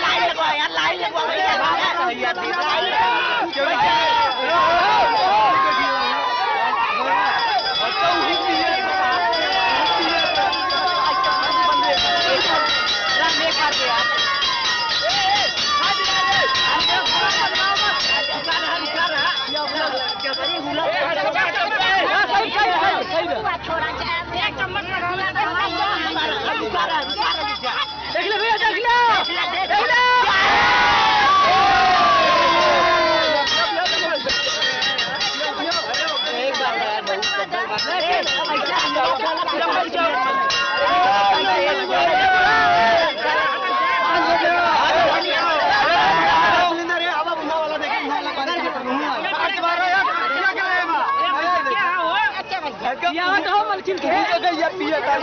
line લગવા યાર line લગવા चिल्के पिया था